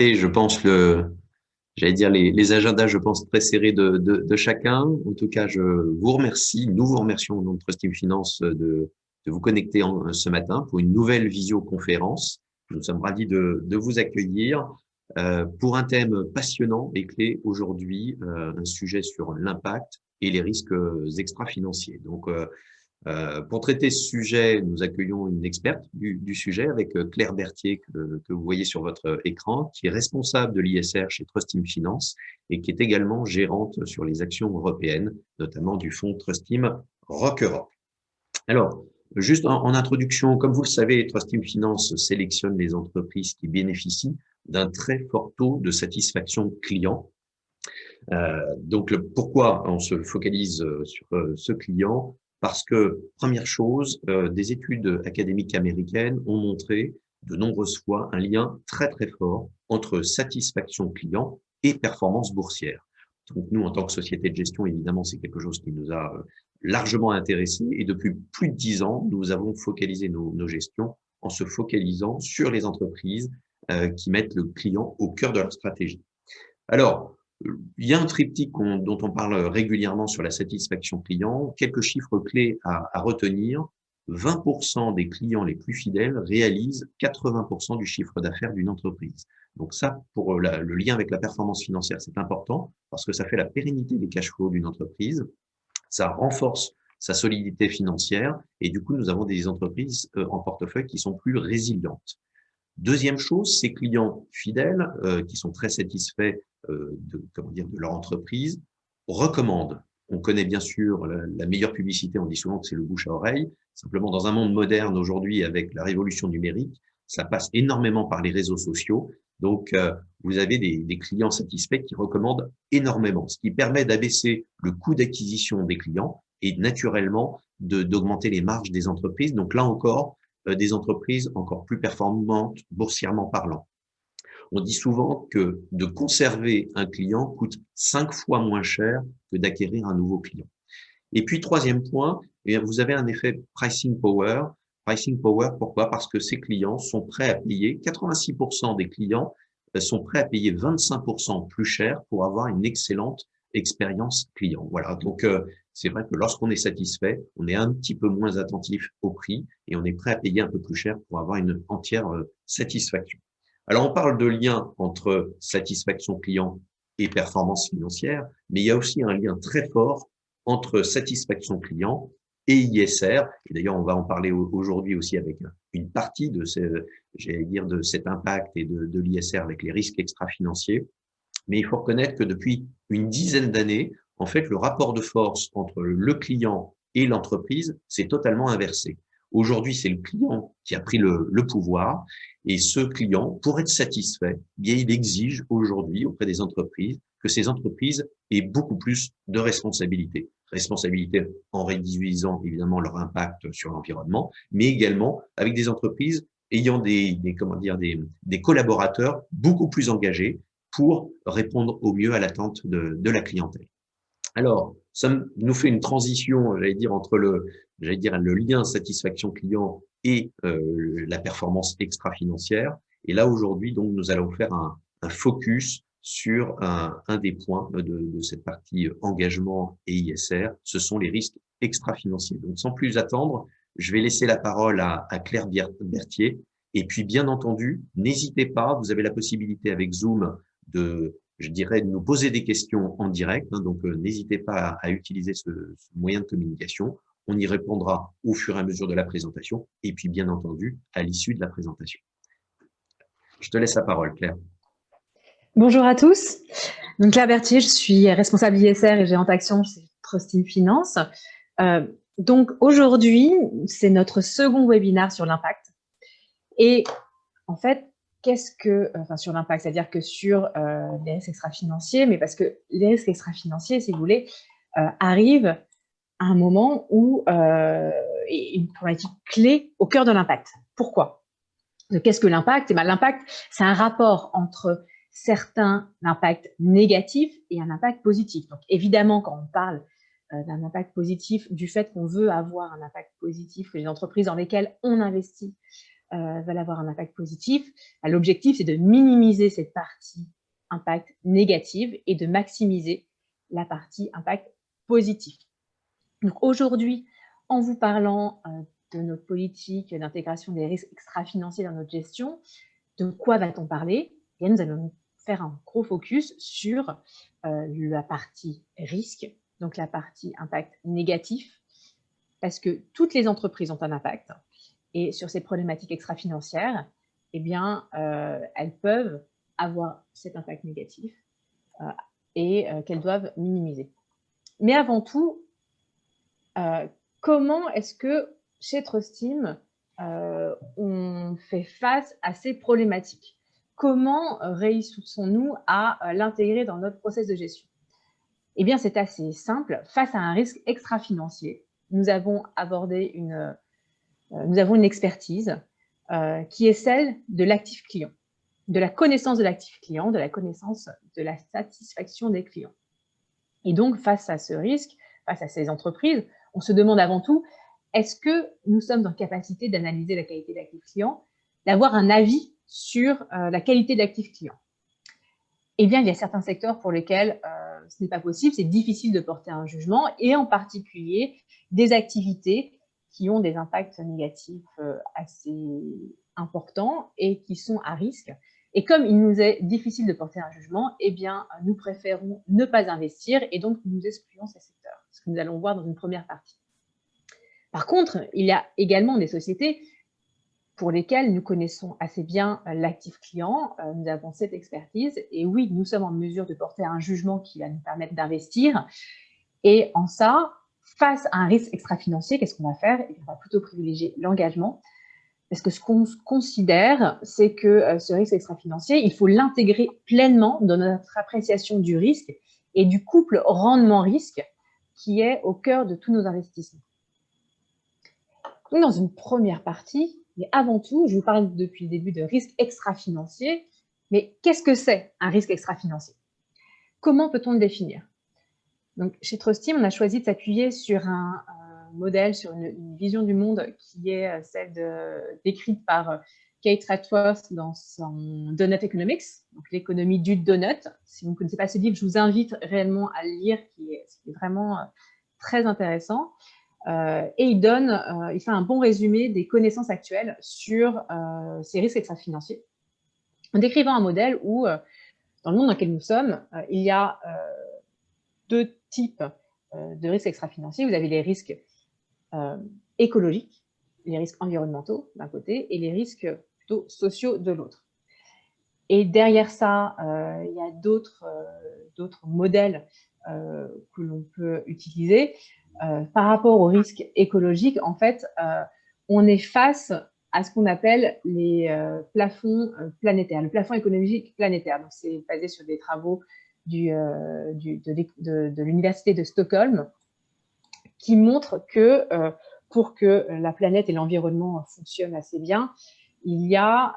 Et je pense le, j'allais dire les, agendas, je pense très serrés de, de, chacun. En tout cas, je vous remercie, nous vous remercions au nom de Trust Team Finance de, de vous connecter en, ce matin pour une nouvelle visioconférence. Nous sommes ravis de, de vous accueillir euh, pour un thème passionnant et clé aujourd'hui, euh, un sujet sur l'impact et les risques extra-financiers. Donc, euh, euh, pour traiter ce sujet, nous accueillons une experte du, du sujet avec euh, Claire Berthier que, que, vous voyez sur votre écran, qui est responsable de l'ISR chez Trustim Finance et qui est également gérante sur les actions européennes, notamment du fonds Trustim Rock Europe. Alors, juste en, en, introduction, comme vous le savez, Trustim Finance sélectionne les entreprises qui bénéficient d'un très fort taux de satisfaction client. Euh, donc, pourquoi on se focalise sur ce client? Parce que, première chose, euh, des études académiques américaines ont montré de nombreuses fois un lien très très fort entre satisfaction client et performance boursière. Donc nous, en tant que société de gestion, évidemment, c'est quelque chose qui nous a euh, largement intéressés et depuis plus de dix ans, nous avons focalisé nos, nos gestions en se focalisant sur les entreprises euh, qui mettent le client au cœur de leur stratégie. Alors, il y a un triptyque dont on parle régulièrement sur la satisfaction client. Quelques chiffres clés à, retenir. 20% des clients les plus fidèles réalisent 80% du chiffre d'affaires d'une entreprise. Donc ça, pour le lien avec la performance financière, c'est important parce que ça fait la pérennité des cash flows d'une entreprise. Ça renforce sa solidité financière et du coup, nous avons des entreprises euh, en portefeuille qui sont plus résilientes. Deuxième chose, ces clients fidèles euh, qui sont très satisfaits de, comment dire, de leur entreprise recommandent. On connaît bien sûr la, meilleure publicité, on dit souvent que c'est le bouche à oreille. Simplement, dans un monde moderne aujourd'hui, avec la révolution numérique, ça passe énormément par les réseaux sociaux. Donc, euh, vous avez des, des, clients satisfaits qui recommandent énormément, ce qui permet d'abaisser le coût d'acquisition des clients et naturellement d'augmenter les marges des entreprises. Donc là encore, euh, des entreprises encore plus performantes boursièrement parlant. On dit souvent que de conserver un client coûte cinq fois moins cher que d'acquérir un nouveau client. Et puis, troisième point, eh vous avez un effet pricing power. Pricing power, pourquoi? Parce que ces clients sont prêts à payer, 86% des clients euh, sont prêts à payer 25% plus cher pour avoir une excellente expérience client. Voilà, donc euh, c'est vrai que lorsqu'on est satisfait, on est un petit peu moins attentif au prix et on est prêt à payer un peu plus cher pour avoir une entière euh, satisfaction. Alors, on parle de lien entre satisfaction client et performance financière, mais il y a aussi un lien très fort entre satisfaction client et ISR. Et d'ailleurs, on va en parler aujourd'hui aussi avec une partie de cet impact et de, de l'ISR avec les risques extra-financiers. Mais il faut reconnaître que depuis une dizaine d'années, en fait, le rapport de force entre le client et l'entreprise s'est totalement inversé. Aujourd'hui, c'est le client qui a pris le, le, pouvoir et ce client, pour être satisfait, bien, il exige aujourd'hui auprès des entreprises que ces entreprises aient beaucoup plus de responsabilités. Responsabilité en réduisant évidemment leur impact sur l'environnement, mais également avec des entreprises ayant des, des comment dire, des, des collaborateurs beaucoup plus engagés pour répondre au mieux à l'attente de, de, la clientèle. Alors, ça nous fait une transition, j'allais dire, entre le, j'allais dire, le lien satisfaction client et euh, la performance extra-financière. Et là, aujourd'hui, donc, nous allons faire un, un focus sur un, un, des points de, de, cette partie engagement et ISR, ce sont les risques extra-financiers. Donc, sans plus attendre, je vais laisser la parole à, à Claire Berthier. Et puis, bien entendu, n'hésitez pas, vous avez la possibilité avec Zoom de, je dirais, de nous poser des questions en direct. Hein, donc, euh, n'hésitez pas à, utiliser ce, moyen de communication. On y répondra au fur et à mesure de la présentation et puis, bien entendu, à l'issue de la présentation. Je te laisse la parole, Claire. Bonjour à tous. Donc, Claire Berthier, je suis responsable ISR et géante action chez Trusting Finance. Euh, donc, aujourd'hui, c'est notre second webinaire sur l'impact. Et en fait, qu'est-ce que, enfin sur l'impact, c'est-à-dire que sur euh, les risques extra-financiers, mais parce que les risques extra-financiers, si vous voulez, euh, arrivent à un moment où euh, une problématique clé au cœur de l'impact. Pourquoi? Qu'est-ce que l'impact? Eh ben, L'impact, c'est un rapport entre certains impacts négatifs et un impact positif. Donc évidemment, quand on parle euh, d'un impact positif, du fait qu'on veut avoir un impact positif, que les entreprises dans lesquelles on investit veulent avoir un impact positif. L'objectif, c'est de minimiser cette partie impact négative et de maximiser la partie impact positif. Aujourd'hui, en vous parlant de notre politique d'intégration des risques extra-financiers dans notre gestion, de quoi va-t-on parler? Et nous allons faire un gros focus sur la partie risque, donc la partie impact négatif, parce que toutes les entreprises ont un impact. Et sur ces problématiques extra-financières, eh bien, euh, elles peuvent avoir cet impact négatif euh, et euh, qu'elles doivent minimiser. Mais avant tout, comment est-ce que chez Trustim, on fait face à ces problématiques? Comment réussissons-nous à l'intégrer dans notre process de gestion? Eh bien, c'est assez simple. Face à un risque extra-financier, nous avons abordé une, nous avons une expertise euh, qui est celle de l'actif client, de la connaissance de l'actif client, de la connaissance de la satisfaction des clients. Et donc, face à ce risque, face à ces entreprises, on se demande avant tout, est-ce que nous sommes en capacité d'analyser la qualité d'actif client, d'avoir un avis sur euh, la qualité d'actif client? Eh bien, il y a certains secteurs pour lesquels ce n'est pas possible, c'est difficile de porter un jugement, et en particulier des activités qui ont des impacts négatifs euh, assez importants et qui sont à risque. Et comme il nous est difficile de porter un jugement, eh bien, nous préférons ne pas investir et donc nous excluons ces secteurs, ce que nous allons voir dans une première partie. Par contre, il y a également des sociétés pour lesquelles nous connaissons assez bien l'actif client, euh, nous avons cette expertise, et oui, nous sommes en mesure de porter un jugement qui va nous permettre d'investir, et en ça, face à un risque extra-financier, qu'est-ce qu'on va faire? On va plutôt privilégier l'engagement, parce que ce qu'on considère, c'est que euh, ce risque extra-financier, il faut l'intégrer pleinement dans notre appréciation du risque et du couple rendement-risque qui est au cœur de tous nos investissements. dans une première partie, mais avant tout, je vous parle depuis le début de risque extra-financier. Mais qu'est-ce que c'est un risque extra-financier? Comment peut-on le définir? Donc, Chez Trustim, on a choisi de s'appuyer sur un, modèle, sur une, vision du monde qui est euh, celle décrite par euh, Kate Ratworth dans son Donut Economics, donc l'économie du donut. Si vous ne connaissez pas ce livre, je vous invite réellement à le lire, qui est, vraiment euh, très intéressant. Et il donne, il fait un bon résumé des connaissances actuelles sur euh, ces risques extra-financiers, en décrivant un modèle où, dans le monde dans lequel nous sommes, il y a deux types de risques extra-financiers. Vous avez les risques écologiques, les risques environnementaux d'un côté, et les risques plutôt sociaux de l'autre. Et derrière ça, il y a d'autres modèles que l'on peut utiliser. Euh, par rapport au risque écologique, en fait, euh, on est face à ce qu'on appelle les euh, plafonds planétaires, le plafond économique planétaire. Donc, c'est basé sur des travaux du, de, l'Université de Stockholm qui montrent que pour que la planète et l'environnement fonctionnent assez bien, il y a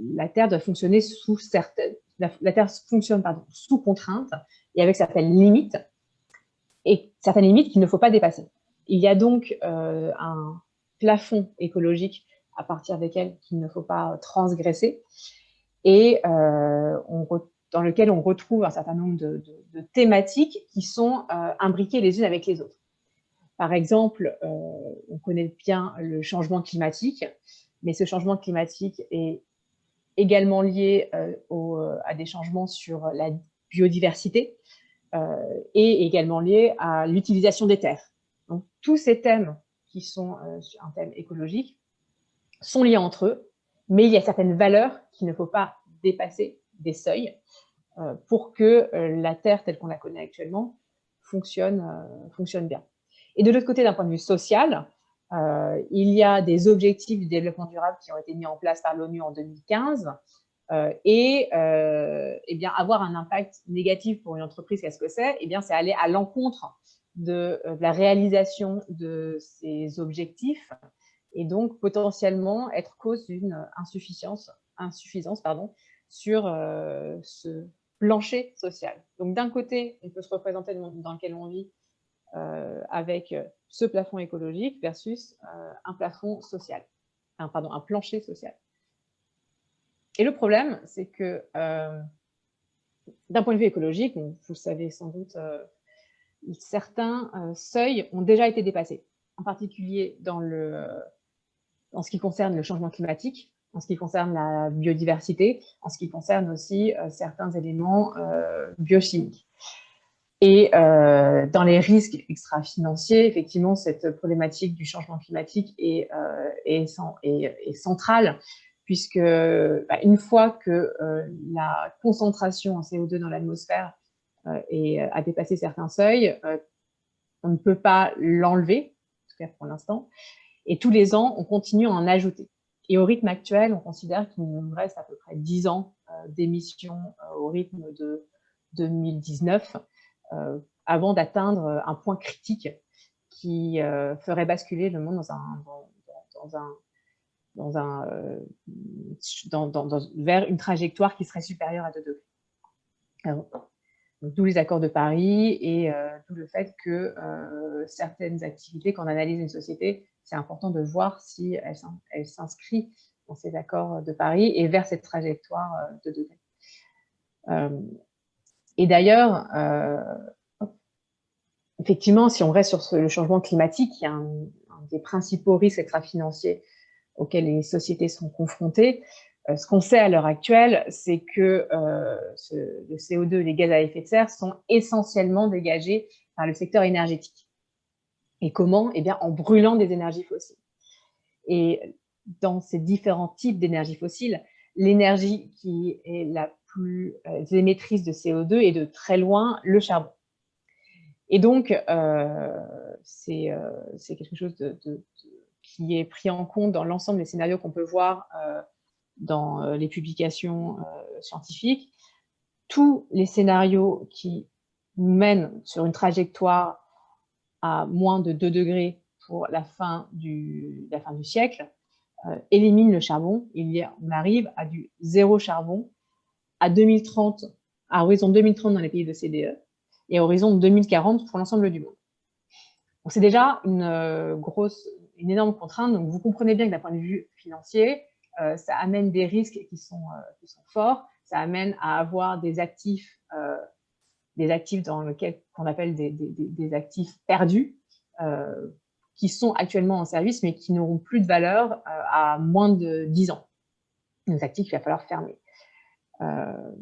la Terre doit fonctionner sous certaines, la, Terre fonctionne pardon, sous contrainte et avec certaines limites et certaines limites qu'il ne faut pas dépasser. Il y a donc euh, un plafond écologique à partir desquels il ne faut pas transgresser et euh, dans lequel on retrouve un certain nombre de, thématiques qui sont euh, imbriquées les unes avec les autres. Par exemple, on connaît bien le changement climatique, mais ce changement climatique est également lié à des changements sur la biodiversité, euh, et également lié à l'utilisation des terres. Donc, tous ces thèmes qui sont euh, un thème écologique sont liés entre eux, mais il y a certaines valeurs qu'il ne faut pas dépasser des seuils euh, pour que la Terre, telle qu'on la connaît actuellement, fonctionne, fonctionne bien. Et de l'autre côté, d'un point de vue social, il y a des objectifs du développement durable qui ont été mis en place par l'ONU en 2015 euh, et euh, eh bien, avoir un impact négatif pour une entreprise, qu'est-ce que c'est? Eh C'est aller à l'encontre de, euh, la réalisation de ces objectifs et donc potentiellement être cause d'une insuffisance, insuffisance pardon, sur ce plancher social. Donc d'un côté, on peut se représenter le monde dans lequel on vit avec ce plafond écologique versus un plafond social. un, plancher social. Et le problème, c'est que d'un point de vue écologique, vous le savez sans doute, certains seuils ont déjà été dépassés, en particulier dans, en ce qui concerne le changement climatique, en ce qui concerne la biodiversité, en ce qui concerne aussi euh, certains éléments euh, biochimiques. Et euh, dans les risques extra-financiers, effectivement, cette problématique du changement climatique est, est, est, centrale, puisque bah, une fois que la concentration en CO2 dans l'atmosphère a dépassé certains seuils, on ne peut pas l'enlever, en tout cas pour l'instant, et tous les ans, on continue à en ajouter. Et au rythme actuel, on considère qu'il nous reste à peu près 10 ans euh, d'émissions euh, au rythme de 2019 euh, avant d'atteindre un point critique qui ferait basculer le monde dans un, dans, un, dans un, vers une trajectoire qui serait supérieure à 2 degrés. D'où les accords de Paris et d'où le fait que certaines activités, quand on analyse une société, c'est important de voir si elle, s'inscrit dans ces accords de Paris et vers cette trajectoire euh, de degrés. Euh, et d'ailleurs, euh, effectivement, si on reste sur le changement climatique, il y a un, des principaux risques extra-financiers auxquels les sociétés sont confrontées. ce qu'on sait à l'heure actuelle, c'est que le CO2 et les gaz à effet de serre sont essentiellement dégagés par le secteur énergétique. Et comment Eh bien, en brûlant des énergies fossiles. Et dans ces différents types d'énergie fossiles, l'énergie qui est la plus euh, émettrice de CO2 est de très loin le charbon. Et donc, euh, euh, c'est quelque chose qui est pris en compte dans l'ensemble des scénarios qu'on peut voir dans les publications scientifiques. Tous les scénarios qui mènent sur une trajectoire à moins de 2 degrés pour la fin du, siècle, euh, élimine le charbon. Il on arrive à du zéro charbon à 2030, à horizon 2030 dans les pays de CDE et à horizon 2040 pour l'ensemble du monde. C'est déjà une euh, grosse, une énorme contrainte. Donc, vous comprenez bien que d'un point de vue financier, euh, ça amène des risques qui sont forts. Ça amène à avoir des actifs des actifs dans lequel qu'on appelle des, actifs perdus, euh, qui sont actuellement en service, mais qui n'auront plus de valeur euh, à moins de 10 ans. Des actifs qu'il va falloir fermer. Euh,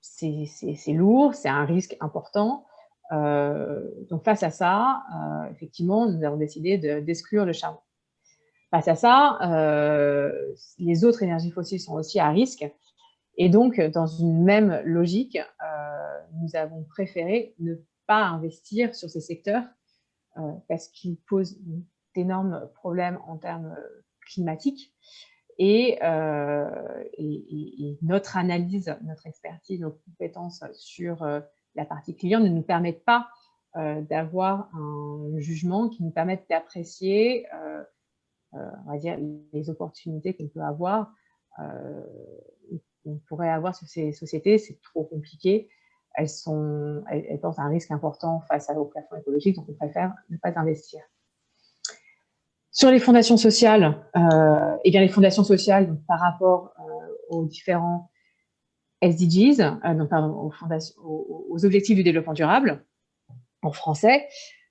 c'est lourd, c'est un risque important. donc face à ça, effectivement, nous avons décidé d'exclure le charbon. Face à ça, les autres énergies fossiles sont aussi à risque. Et donc, dans une même logique, nous avons préféré ne pas investir sur ces secteurs euh, parce qu'ils posent d'énormes problèmes en termes euh, climatiques. Euh, et, et, notre analyse, notre expertise, nos compétences sur la partie client ne nous permettent pas d'avoir un jugement qui nous permette d'apprécier les opportunités qu'on peut avoir, qu'on pourrait avoir sur ces sociétés. C'est trop compliqué elles, sont, elles, portent un risque important face au plafond écologique, donc on préfère ne pas investir. Sur les fondations sociales, euh, eh bien les fondations sociales par rapport euh, aux différents SDGs, euh, pardon, aux, objectifs du développement durable, en français,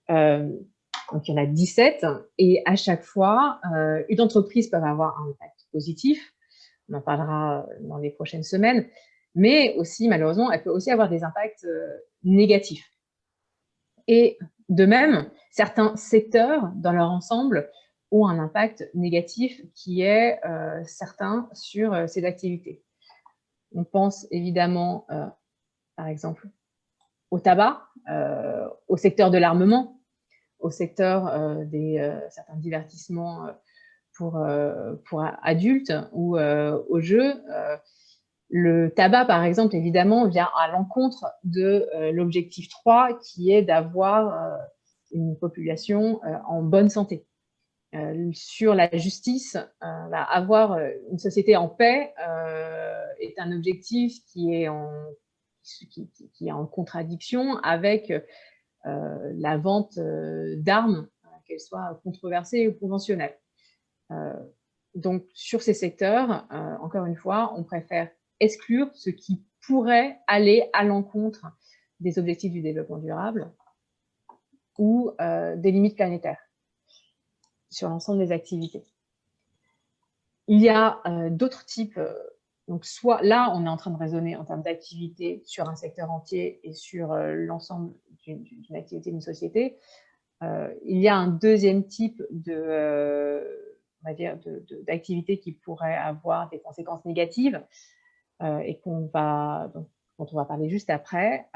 donc il y en a 17, et à chaque fois, une entreprise peut avoir un impact positif, on en parlera dans les prochaines semaines, mais aussi, malheureusement, elle peut aussi avoir des impacts euh, négatifs. Et de même, certains secteurs, dans leur ensemble, ont un impact négatif qui est euh, certain sur euh, ces activités. On pense évidemment, par exemple, au tabac, au secteur de l'armement, au secteur des certains divertissements pour, pour adultes ou aux jeux, le tabac, par exemple, évidemment, vient à l'encontre de euh, l'objectif 3, qui est d'avoir euh, une population euh, en bonne santé. sur la justice, bah, avoir une société en paix est un objectif qui, est en contradiction avec la vente d'armes, qu'elles soient controversées ou conventionnelles. Donc, sur ces secteurs, encore une fois, on préfère exclure ce qui pourrait aller à l'encontre des objectifs du développement durable ou des limites planétaires sur l'ensemble des activités. Il y a d'autres types donc, soit là, on est en train de raisonner en termes d'activité sur un secteur entier et sur euh, l'ensemble d'une activité d'une société. Euh, il y a un deuxième type de, euh, d'activité qui pourrait avoir des conséquences négatives et qu'on va, dont on va parler juste après.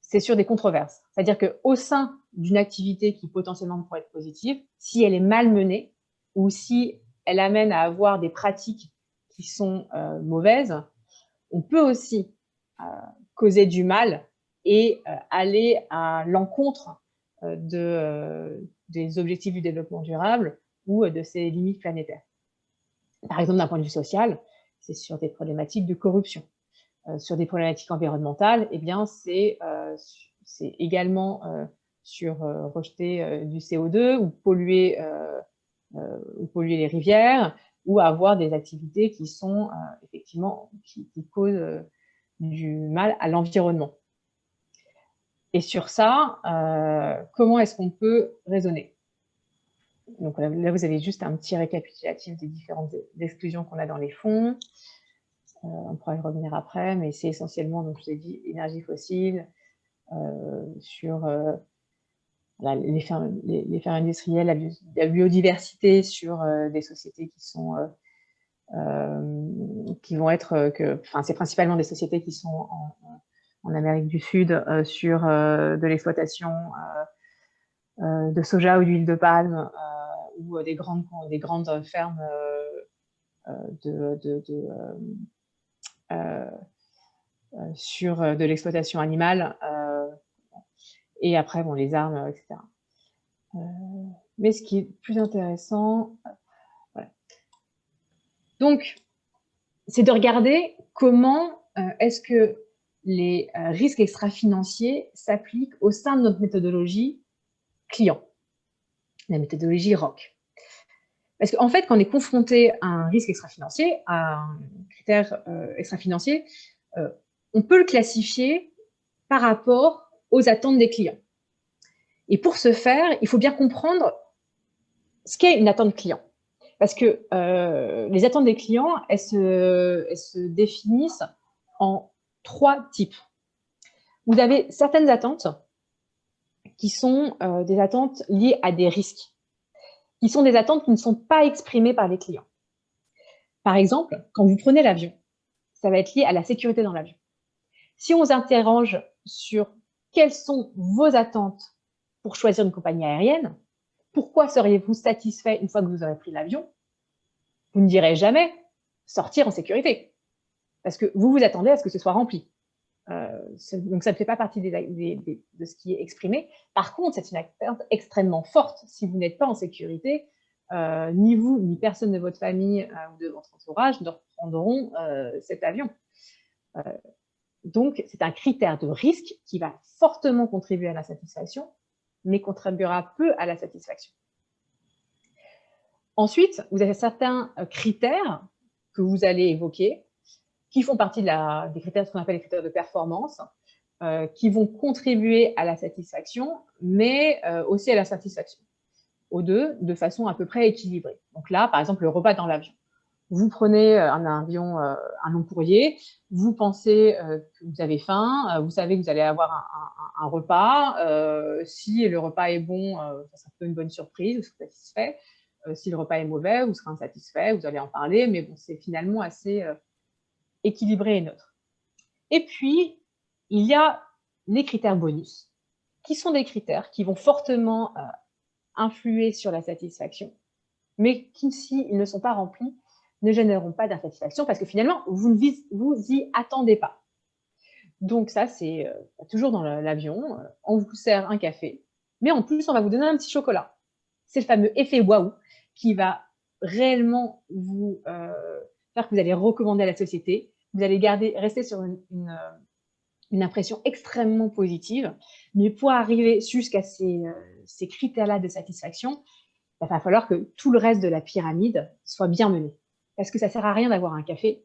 c'est sur des controverses. C'est-à-dire qu'au sein d'une activité qui potentiellement pourrait être positive, si elle est mal menée ou si elle amène à avoir des pratiques qui sont euh, mauvaises, on peut aussi euh, causer du mal et euh, aller à l'encontre de, des objectifs du développement durable ou de ses limites planétaires. Par exemple, d'un point de vue social, c'est sur des problématiques de corruption. sur des problématiques environnementales, eh bien, c'est également sur rejeter du CO2 ou polluer, ou polluer les rivières, ou avoir des activités qui sont euh, effectivement, qui, causent euh, du mal à l'environnement. Et sur ça, euh, comment est-ce qu'on peut raisonner? Donc là, vous avez juste un petit récapitulatif des différentes exclusions qu'on a dans les fonds. on pourra y revenir après, mais c'est essentiellement, donc je vous ai dit, énergie fossile, sur les, fermes, les, industrielles, la, biodiversité sur euh, des sociétés qui sont euh, euh, qui vont être enfin c'est principalement des sociétés qui sont en, Amérique du Sud sur de l'exploitation de soja ou d'huile de palme ou des grandes des grandes fermes de, de, de sur de l'exploitation animale et après, bon, les armes, etc. Euh, mais ce qui est plus intéressant, voilà. Donc, c'est de regarder comment euh, est-ce que les euh, risques extra-financiers s'appliquent au sein de notre méthodologie client, la méthodologie ROC. Parce qu'en fait, quand on est confronté à un risque extra-financier, à un critère extra-financier, on peut le classifier par rapport aux attentes des clients. Et pour ce faire, il faut bien comprendre ce qu'est une attente client. Parce que euh, les attentes des clients, elles se, définissent en trois types. Vous avez certaines attentes qui sont euh, des attentes liées à des risques, qui sont des attentes qui ne sont pas exprimées par les clients. Par exemple, quand vous prenez l'avion, ça va être lié à la sécurité dans l'avion. Si on s'interroge sur quelles sont vos attentes pour choisir une compagnie aérienne Pourquoi seriez-vous satisfait une fois que vous aurez pris l'avion? Vous ne direz jamais sortir en sécurité, parce que vous vous attendez à ce que ce soit rempli. Euh, donc, ça ne fait pas partie de ce qui est exprimé. Par contre, c'est une attente extrêmement forte. Si vous n'êtes pas en sécurité, euh, ni vous, ni personne de votre famille euh, ou de votre entourage ne reprendront cet avion. Donc, c'est un critère de risque qui va fortement contribuer à la satisfaction, mais contribuera peu à la satisfaction. Ensuite, vous avez certains critères que vous allez évoquer, qui font partie des critères, ce qu'on appelle les critères de performance, euh, qui vont contribuer à la satisfaction, mais euh, aussi à la satisfaction, aux deux, de façon à peu près équilibrée. Donc là, par exemple, le repas dans l'avion vous prenez euh, un avion, un long courrier, vous pensez que vous avez faim, vous savez que vous allez avoir un, repas. si le repas est bon, ça sera plutôt une bonne surprise, vous serez satisfait. si le repas est mauvais, vous serez insatisfait, vous allez en parler, mais bon, c'est finalement assez équilibré et neutre. Et puis, il y a les critères bonus, qui sont des critères qui vont fortement influer sur la satisfaction, mais qui, s'ils ne sont pas remplis, ne généreront pas d'insatisfaction parce que finalement, vous ne vous y attendez pas. Donc ça, c'est euh, toujours dans l'avion, euh, on vous sert un café, mais en plus, on va vous donner un petit chocolat. C'est le fameux effet waouh qui va réellement vous euh, faire que vous allez recommander à la société. Vous allez garder, rester sur une, une, impression extrêmement positive. Mais pour arriver jusqu'à ces, ces critères-là de satisfaction, il va falloir que tout le reste de la pyramide soit bien mené. Parce que ça ne sert à rien d'avoir un café,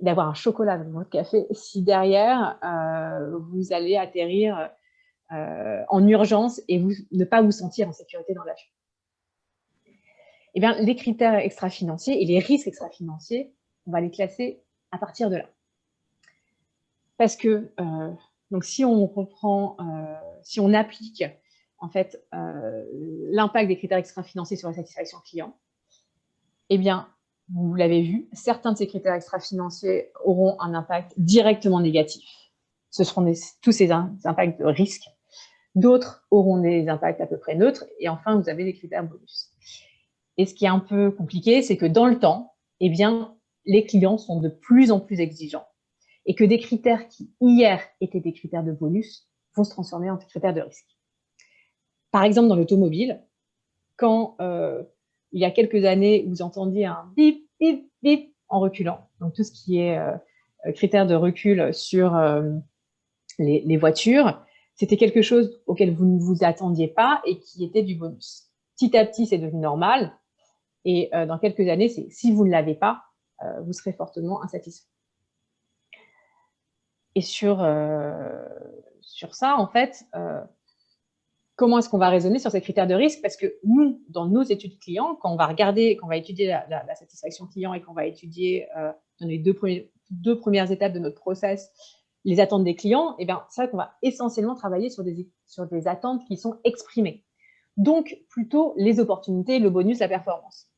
d'avoir un chocolat dans votre café, si derrière, euh, vous allez atterrir euh, en urgence et ne pas vous sentir en sécurité dans l'avion. Eh bien, les critères extra-financiers et les risques extra-financiers, on va les classer à partir de là. Parce que, euh, donc si on reprend, si on applique en fait l'impact des critères extra-financiers sur la satisfaction client, eh bien, vous l'avez vu, certains de ces critères extra-financiers auront un impact directement négatif. Ce seront tous ces impacts de risque. D'autres auront des impacts à peu près neutres. Et enfin, vous avez les critères bonus. Et ce qui est un peu compliqué, c'est que dans le temps, eh bien, les clients sont de plus en plus exigeants. Et que des critères qui, hier, étaient des critères de bonus, vont se transformer en critères de risque. Par exemple, dans l'automobile, quand euh, il y a quelques années, vous entendiez un bip, bip, bip en reculant. Donc, tout ce qui est euh, critère de recul sur euh, les, voitures, c'était quelque chose auquel vous ne vous attendiez pas et qui était du bonus. Petit à petit, c'est devenu normal. Et euh, dans quelques années, si vous ne l'avez pas, vous serez fortement insatisfait. Et sur, sur ça, en fait, comment est-ce qu'on va raisonner sur ces critères de risque? Parce que nous, dans nos études clients, quand on va regarder, quand on va étudier la, satisfaction client et qu'on va étudier euh, dans les deux, premières étapes de notre process les attentes des clients, eh c'est vrai qu'on va essentiellement travailler sur des, sur des attentes qui sont exprimées. Donc, plutôt les opportunités, le bonus, la performance.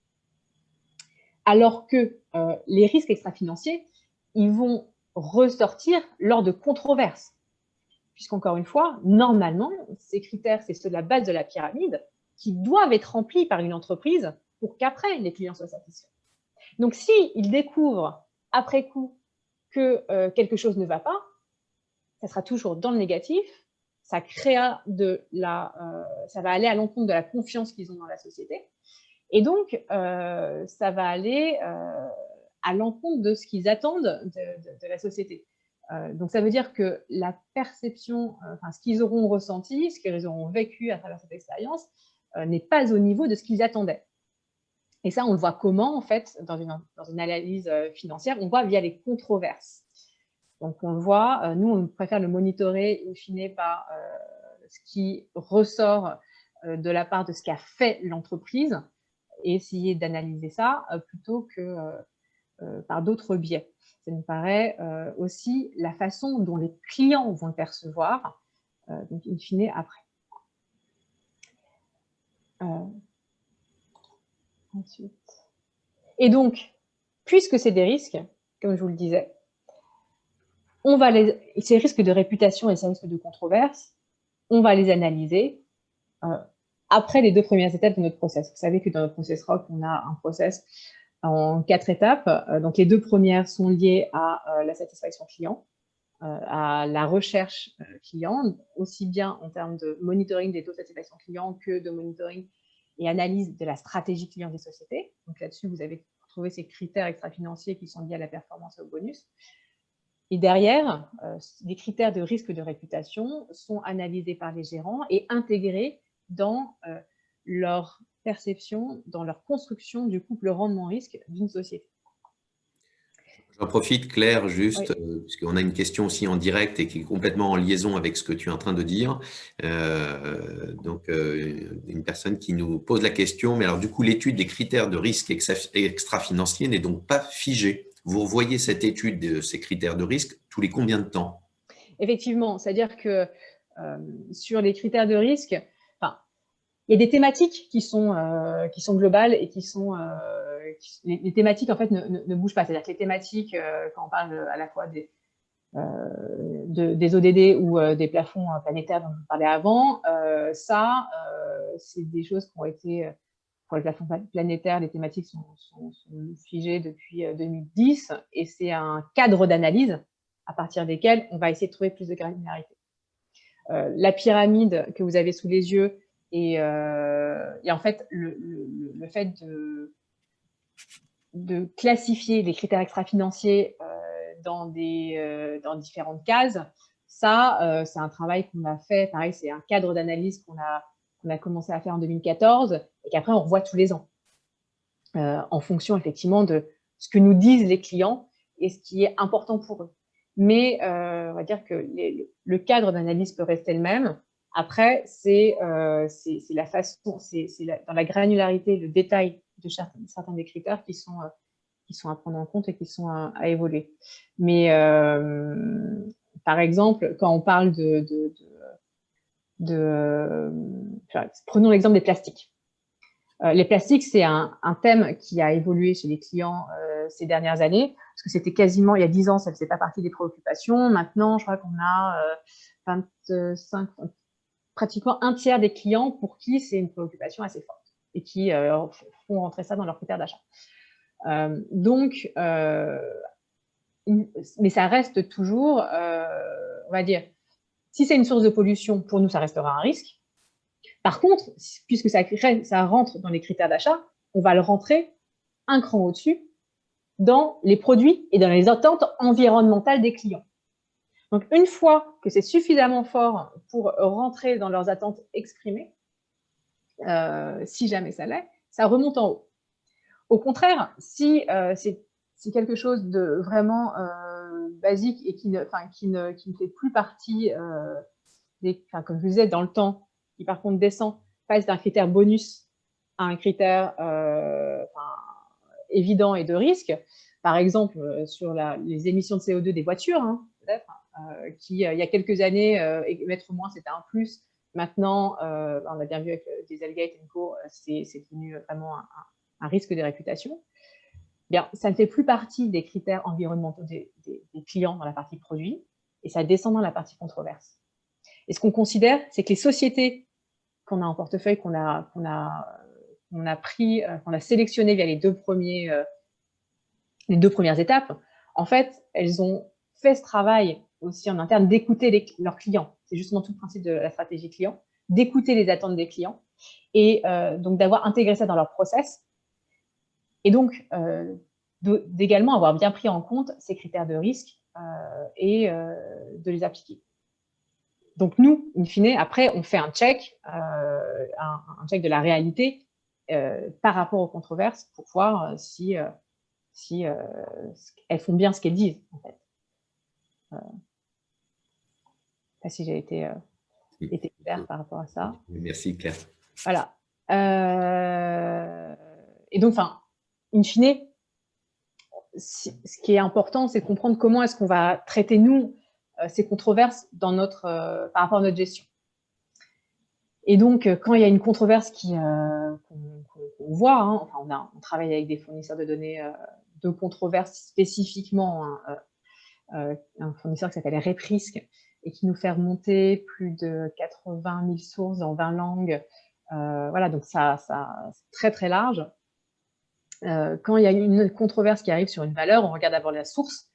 Alors que euh, les risques extra-financiers, ils vont ressortir lors de controverses. Puisqu'encore une fois, normalement, ces critères, c'est ceux de la base de la pyramide, qui doivent être remplis par une entreprise pour qu'après, les clients soient satisfaits. Donc, s'ils découvrent après coup que euh, quelque chose ne va pas, ça sera toujours dans le négatif, ça créera de la, euh, ça va aller à l'encontre de la confiance qu'ils ont dans la société, et donc euh, ça va aller à l'encontre de ce qu'ils attendent de, la société. Euh, donc, ça veut dire que la perception, euh, enfin, ce qu'ils auront ressenti, ce qu'ils auront vécu à travers cette expérience, euh, n'est pas au niveau de ce qu'ils attendaient. Et ça, on le voit comment, en fait, dans une, dans une analyse financière, on voit via les controverses. Donc, on le voit, nous, on préfère le monitorer, in fine, par ce qui ressort de la part de ce qu'a fait l'entreprise et essayer d'analyser ça plutôt que par d'autres biais ça me paraît euh, aussi la façon dont les clients vont le percevoir, euh, donc in fine après. Euh, ensuite. Et donc, puisque c'est des risques, comme je vous le disais, on va les, ces risques de réputation et ces risques de controverse, on va les analyser après les deux premières étapes de notre process. Vous savez que dans notre process ROC, on a un process en quatre étapes. Euh, donc, les deux premières sont liées à euh, la satisfaction client, euh, à la recherche client, aussi bien en termes de monitoring des taux de satisfaction client que de monitoring et analyse de la stratégie client des sociétés. Donc là-dessus, vous avez trouvé ces critères extra-financiers qui sont liés à la performance et au bonus. Et derrière, les critères de risque de réputation sont analysés par les gérants et intégrés dans leur perception dans leur construction du couple rendement-risque d'une société. J'en profite, Claire, juste, euh, puisqu'on a une question aussi en direct et qui est complètement en liaison avec ce que tu es en train de dire. Euh, donc, euh, une personne qui nous pose la question, mais alors du coup, l'étude des critères de risque extra-financier n'est donc pas figée. Vous revoyez cette étude de ces critères de risque tous les combien de temps? Effectivement, c'est-à-dire que sur les critères de risque, il y a des thématiques qui sont, euh, qui sont globales et qui sont... Euh, les, thématiques, en fait, ne, ne, bougent pas. C'est-à-dire que les thématiques, euh, quand on parle à la fois des, de, des ODD ou des plafonds planétaires dont je parlais avant, ça, c'est des choses qui ont été... Pour les plafonds planétaires, les thématiques sont, sont, figées depuis 2010 et c'est un cadre d'analyse à partir desquels on va essayer de trouver plus de granularité. la pyramide que vous avez sous les yeux, euh, et, en fait, le, fait de, classifier les critères extra-financiers euh, dans, euh, dans différentes cases, ça, c'est un travail qu'on a fait. Pareil, c'est un cadre d'analyse qu'on a commencé à faire en 2014 et qu'après on revoit tous les ans, en fonction effectivement de ce que nous disent les clients et ce qui est important pour eux. Mais on va dire que le cadre d'analyse peut rester le même. Après, c'est la façon, c'est dans la granularité, le détail de certains des critères qui sont, qui sont à prendre en compte et qui sont à, évoluer. Mais par exemple, quand on parle de, prenons l'exemple des plastiques. Euh, les plastiques, c'est un, thème qui a évolué chez les clients euh, ces dernières années, parce que c'était quasiment, il y a 10 ans, ça ne faisait pas partie des préoccupations. Maintenant, je crois qu'on a 25, euh, pratiquement un tiers des clients pour qui c'est une préoccupation assez forte et qui font rentrer ça dans leurs critères d'achat. donc, mais ça reste toujours, on va dire, si c'est une source de pollution, pour nous, ça restera un risque. Par contre, puisque ça, ça rentre dans les critères d'achat, on va le rentrer un cran au-dessus dans les produits et dans les attentes environnementales des clients. Donc, une fois que c'est suffisamment fort pour rentrer dans leurs attentes exprimées, euh, si jamais ça l'est, ça remonte en haut. Au contraire, si euh, c'est quelque chose de vraiment euh, basique et qui ne, fait plus partie, comme je vous disais, dans le temps, qui par contre descend, passe d'un critère bonus à un critère évident et de risque. Par exemple, sur les émissions de CO2 des voitures, hein, peut-être, qui, il y a quelques années, émettre moins, c'était un plus. Maintenant, on a bien vu avec Dieselgate et Co, c'est devenu vraiment un, un risque de réputation bien, ça ne fait plus partie des critères environnementaux des, clients dans la partie produit, et ça descend dans la partie controverse. Et ce qu'on considère, c'est que les sociétés qu'on a en portefeuille, qu'on a, a, a pris, euh, qu'on a sélectionnées via les deux, premiers, euh, les deux premières étapes, en fait, elles ont fait ce travail aussi en interne d'écouter leurs clients. C'est justement tout le principe de la stratégie client, d'écouter les attentes des clients et euh, donc d'avoir intégré ça dans leur process et donc, euh, d'également avoir bien pris en compte ces critères de risque euh, et de les appliquer. Donc nous, in fine, après, on fait un check, un, check de la réalité par rapport aux controverses pour voir si, si elles font bien ce qu'elles disent. Pas si j'ai été, été claire par rapport à ça. Merci, Claire. Voilà. et donc, enfin, in fine, ce qui est important, c'est de comprendre comment est-ce qu'on va traiter, nous, euh, ces controverses dans notre, euh, par rapport à notre gestion. Et donc, euh, quand il y a une controverse qu'on voit, hein, enfin, on, a, on, travaille avec des fournisseurs de données de controverses spécifiquement, hein, un fournisseur qui s'appelle Reprisk et qui nous fait remonter plus de 80 000 sources dans 20 langues. voilà, donc ça, ça c'est très très large. Euh, quand il y a une controverse qui arrive sur une valeur, on regarde d'abord la source,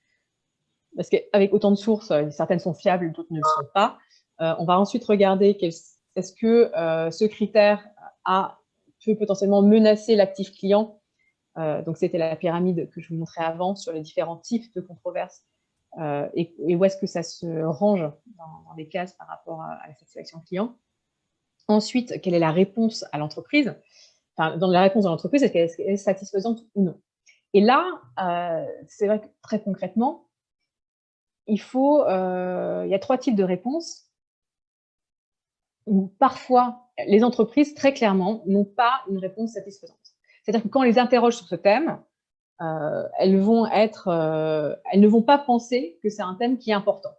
parce qu'avec autant de sources, euh, certaines sont fiables, d'autres ne le sont pas. Euh, on va ensuite regarder est-ce que ce critère a, peut potentiellement menacer l'actif client. donc, c'était la pyramide que je vous montrais avant sur les différents types de controverses et, où est-ce que ça se range dans, les cases par rapport à la satisfaction client? Ensuite, quelle est la réponse à l'entreprise? Dans la réponse de l'entreprise, est-ce qu'elle est satisfaisante ou non? Et là, euh, c'est vrai que très concrètement, il euh, il y a trois types de réponses où parfois les entreprises, très clairement, n'ont pas une réponse satisfaisante. C'est-à-dire que quand on les interroge sur ce thème, euh, elles, vont être, elles ne vont pas penser que c'est un thème qui est important.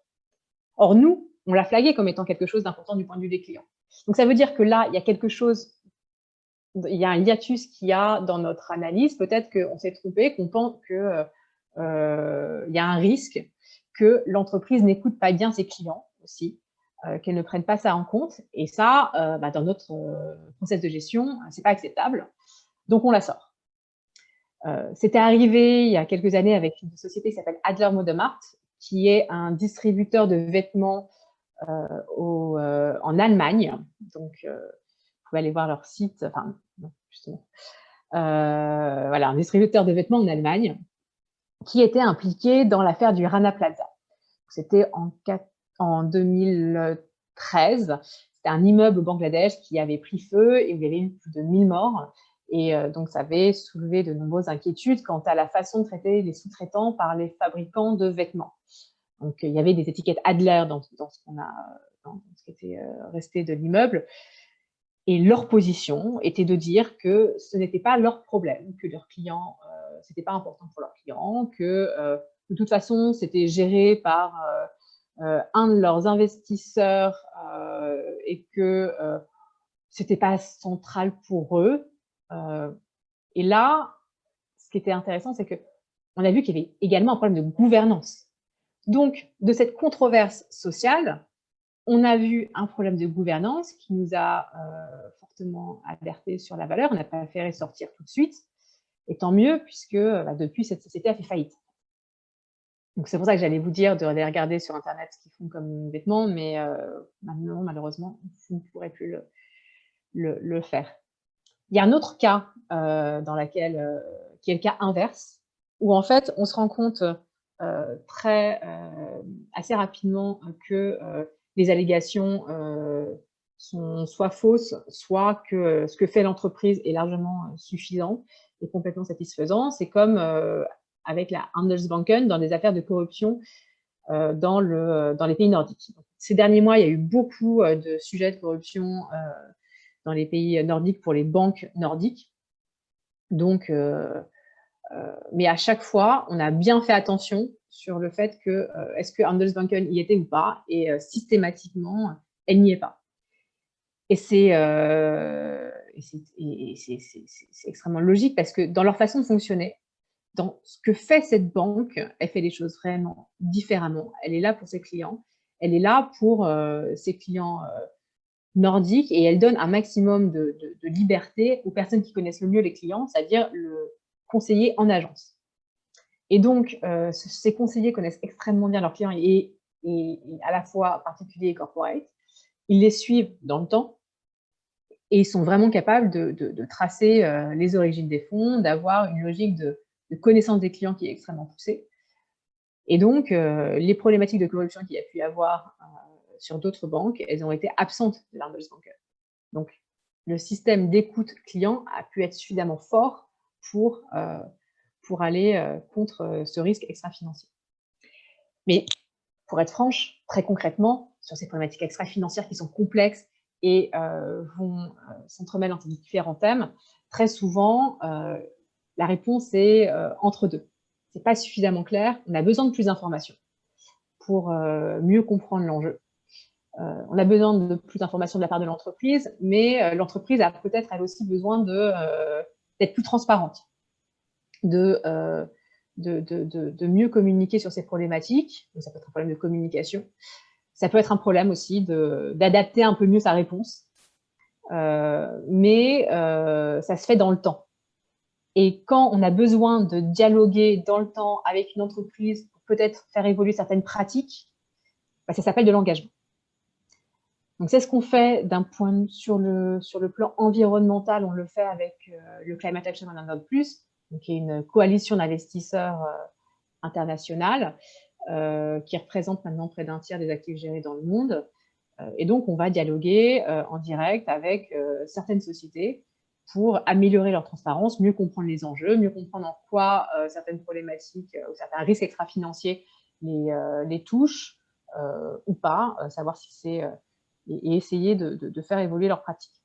Or, nous, on l'a flagué comme étant quelque chose d'important du point de vue des clients. Donc, ça veut dire que là, il y a quelque chose il y a un hiatus qu'il y a dans notre analyse. Peut-être qu'on s'est trompé, qu'on pense qu'il euh, y a un risque que l'entreprise n'écoute pas bien ses clients aussi, euh, qu'elle ne prenne pas ça en compte. Et ça, euh, bah, dans notre process de gestion, c'est pas acceptable. Donc, on la sort. C'était arrivé il y a quelques années avec une société qui s'appelle Adler Modemart, qui est un distributeur de vêtements au, en Allemagne. Donc, pouvez aller voir leur site, enfin, justement, euh, voilà, un distributeur de vêtements en Allemagne qui était impliqué dans l'affaire du Rana Plaza. C'était en, en 2013, c'était un immeuble au Bangladesh qui avait pris feu et où il y avait eu plus de 1000 morts. Et donc, ça avait soulevé de nombreuses inquiétudes quant à la façon de traiter les sous-traitants par les fabricants de vêtements. Donc, il y avait des étiquettes Adler dans, ce qu'on a, dans ce qui était resté de l'immeuble. Et leur position était de dire que ce n'était pas leur problème, que leurs clients, euh, ce n'était pas important pour leurs clients, que euh, de toute façon, c'était géré par euh, un de leurs investisseurs et que ce n'était pas central pour eux. Et là, ce qui était intéressant, c'est qu'on a vu qu'il y avait également un problème de gouvernance. Donc, de cette controverse sociale, on a vu un problème de gouvernance qui nous a euh, fortement alerté sur la valeur. On n'a pas préféré sortir tout de suite. Et tant mieux, puisque bah, depuis, cette société a fait faillite. Donc c'est pour ça que j'allais vous dire de regarder sur Internet ce qu'ils font comme vêtements, mais euh, maintenant, malheureusement, vous ne pourrez plus le, faire. Il y a un autre cas euh, dans laquelle, qui est le cas inverse, où en fait, on se rend compte très, assez rapidement que les allégations euh, sont soit fausses, soit que euh, ce que fait l'entreprise est largement euh, suffisant et complètement satisfaisant. C'est comme avec la Handelsbanken dans des affaires de corruption dans, le, dans les pays nordiques. Ces derniers mois, il y a eu beaucoup de sujets de corruption dans les pays nordiques pour les banques nordiques. Donc, mais à chaque fois, on a bien fait attention sur le fait que euh, est-ce que Handelsbanken y était ou pas, et euh, systématiquement, elle n'y est pas. Et c'est euh, extrêmement logique parce que dans leur façon de fonctionner, dans ce que fait cette banque, elle fait les choses vraiment différemment. Elle est là pour ses clients, elle est là pour ses clients nordiques et elle donne un maximum de, de, liberté aux personnes qui connaissent le mieux les clients, c'est-à-dire le conseiller en agence. Et donc, euh, ces conseillers connaissent extrêmement bien leurs clients et, à la fois particuliers et corporate. Ils les suivent dans le temps et ils sont vraiment capables de, tracer euh, les origines des fonds, d'avoir une logique de, connaissance des clients qui est extrêmement poussée. Et donc, euh, les problématiques de corruption qu'il y a pu y avoir sur d'autres banques, elles ont été absentes de l'Handelsbanken. Donc, le système d'écoute client a pu être suffisamment fort pour pour aller euh, contre euh, ce risque extra-financier. Mais pour être franche, très concrètement, sur ces problématiques extra-financières qui sont complexes et euh, vont s'entremêler entre différents thèmes, très souvent, la réponse est entre deux. Ce n'est pas suffisamment clair, on a besoin de plus d'informations pour mieux comprendre l'enjeu. On a besoin de plus d'informations de la part de l'entreprise, mais l'entreprise a peut-être elle aussi besoin d'être plus transparente euh, de, mieux communiquer sur ces problématiques. ça peut être un problème de communication. Ça peut être un problème aussi d'adapter un peu mieux sa réponse. Euh, mais euh, ça se fait dans le temps. Et quand on a besoin de dialoguer dans le temps avec une entreprise pour peut-être faire évoluer certaines pratiques, bah, ça s'appelle de l'engagement. C'est ce qu'on fait d'un point sur le, sur le plan environnemental, on le fait avec le Climate Action Management Plus, qui est une coalition d'investisseurs euh, internationale euh, qui représente maintenant près d'un tiers des actifs gérés dans le monde. Euh, et donc, on va dialoguer en direct avec certaines sociétés pour améliorer leur transparence, mieux comprendre les enjeux, mieux comprendre en quoi certaines problématiques ou certains risques extra-financiers les, les, touchent ou pas, savoir si c'est et, essayer de, faire évoluer leurs pratiques.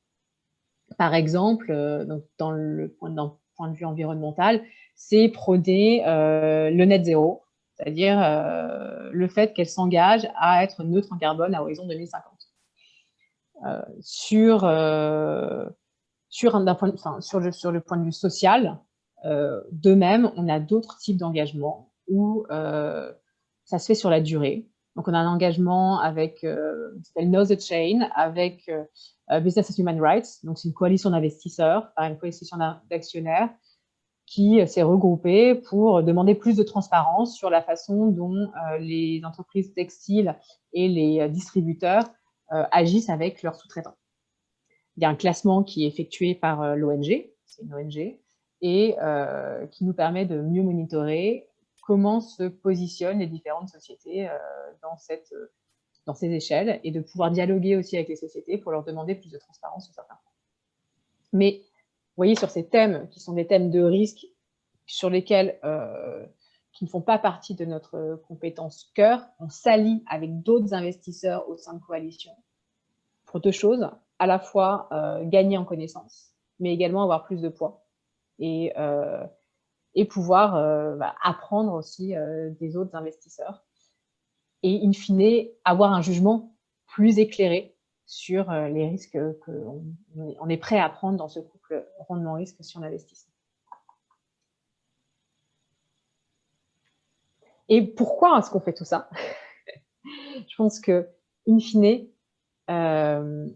Par exemple, donc dans le point de vue environnemental, c'est prôner euh, le net zéro, c'est-à-dire euh, le fait qu'elle s'engage à être neutre en carbone à horizon 2050. Euh, sur, sur, un, point, sur, le, sur le point de vue social, de même, on a d'autres types d'engagements où ça se fait sur la durée. Donc, on a un engagement avec, euh, s'appelle Know the Chain, avec euh, Business as Human Rights. Donc, c'est une coalition d'investisseurs, une coalition d'actionnaires qui s'est regroupée pour demander plus de transparence sur la façon dont euh, les entreprises textiles et les distributeurs euh, agissent avec leurs sous-traitants. Il y a un classement qui est effectué par l'ONG, c'est une ONG, et qui nous permet de mieux monitorer comment se positionnent les différentes sociétés dans cette dans ces échelles et de pouvoir dialoguer aussi avec les sociétés pour leur demander plus de transparence sur certains points. Mais vous voyez, sur ces thèmes qui sont des thèmes de risque sur lesquels euh, qui ne font pas partie de notre compétence cœur, on s'allie avec d'autres investisseurs au sein de coalition pour deux choses, à la fois euh, gagner en connaissance, mais également avoir plus de poids et, euh, et pouvoir euh, bah, apprendre aussi des autres investisseurs et in fine avoir un jugement plus éclairé sur les risques qu'on est prêt à prendre dans ce couple rendement-risque si on investit. Et pourquoi est-ce qu'on fait tout ça? Je pense que, in fine, euh,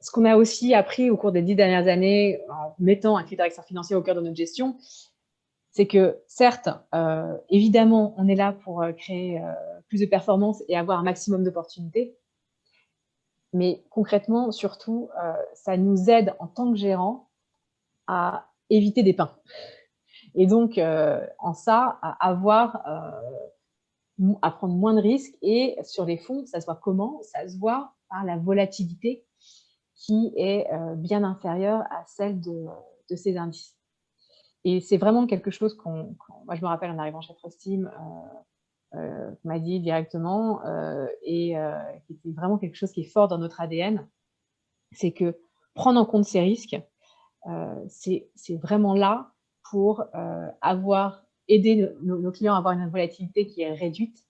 ce qu'on a aussi appris au cours des dix dernières années en mettant un directeur financier au cœur de notre gestion, c'est que certes, euh, évidemment, on est là pour euh, créer plus de performances et avoir un maximum d'opportunités, mais concrètement, surtout, ça nous aide en tant que gérant à éviter des pains. Et donc, euh, en ça, à avoir, euh, à prendre moins de risques. Et sur les fonds, ça se voit comment? Ça se voit par la volatilité qui est euh, bien inférieure à celle de ces indices. Et c'est vraiment quelque chose qu'on, moi je me rappelle en arrivant chez Trustim, euh, m'a dit directement, et qui était vraiment quelque chose qui est fort dans notre ADN, c'est que prendre en compte ces risques, c'est vraiment là pour euh, avoir aidé nos, clients à avoir une volatilité qui est réduite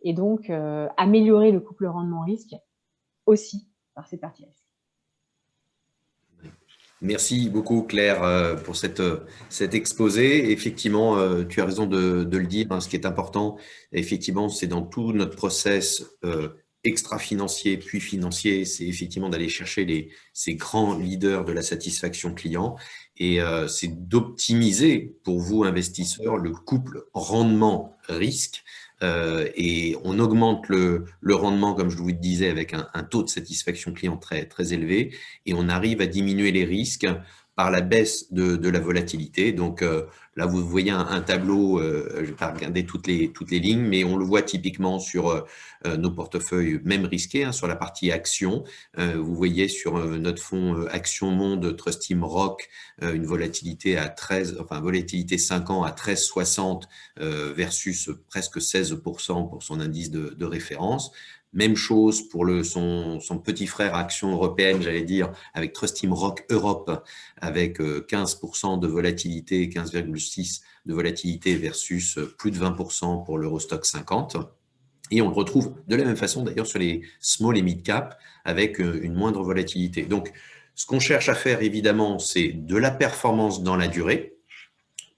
et donc euh, améliorer le couple rendement-risque aussi par parties risques. Merci beaucoup Claire euh, pour cette, cet exposé. Effectivement, tu as raison de, le dire, hein, ce qui est important, effectivement, c'est dans tout notre process extra-financier puis financier, c'est effectivement d'aller chercher les, ces grands leaders de la satisfaction client et euh, c'est d'optimiser pour vous, investisseurs, le couple rendement-risque. Euh, et on augmente le, rendement, comme je vous le disais, avec un, taux de satisfaction client très élevé. Et on arrive à diminuer les risques par la baisse de, la volatilité. Donc euh, là, vous voyez un, tableau, euh, je ne vais pas regarder toutes les, toutes les lignes, mais on le voit typiquement sur euh, nos portefeuilles, même risqués, hein, sur la partie action. vous voyez sur notre fonds Action Monde Trustim Rock, une volatilité à 13, enfin volatilité 5 ans à 13,60 versus presque 16% pour son indice de référence. Même chose pour son, petit frère Action Européenne, j'allais dire, avec Trustim Rock Europe, avec 15% euh, de volatilité, 15,6% de volatilité versus euh, plus de 20% pour l'Eurostock 50. Et on le retrouve de la même façon d'ailleurs sur les small et mid cap avec euh, une moindre volatilité. Donc, ce qu'on cherche à faire évidemment, c'est de la performance dans la durée,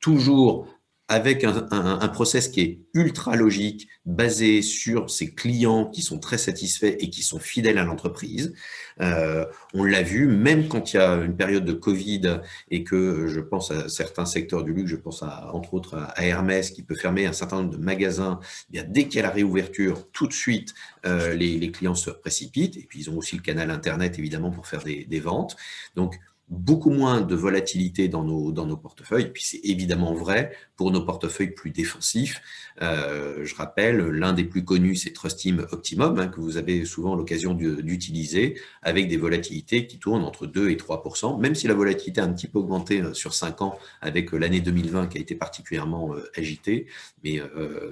toujours avec un, process qui est ultra logique, basé sur ses clients qui sont très satisfaits et qui sont fidèles à l'entreprise. Euh, on l'a vu, même quand il y a une période de Covid et que je pense à certains secteurs du luxe, je pense à, entre autres à Hermès qui peut fermer un certain nombre de magasins, eh dès qu'il y a la réouverture, tout de suite, euh, les, les, clients se précipitent. Et puis, ils ont aussi le canal Internet, évidemment, pour faire des, des ventes. Donc, beaucoup moins de volatilité dans nos, dans nos portefeuilles. Puis c'est évidemment vrai pour nos portefeuilles plus défensifs. Euh, je rappelle, l'un des plus connus, c'est Trustim Optimum, hein, que vous avez souvent l'occasion d'utiliser, avec des volatilités qui tournent entre 2 et 3% même si la volatilité a un petit peu augmenté euh, sur 5 ans avec euh, l'année 2020 qui a été particulièrement agitée. Mais,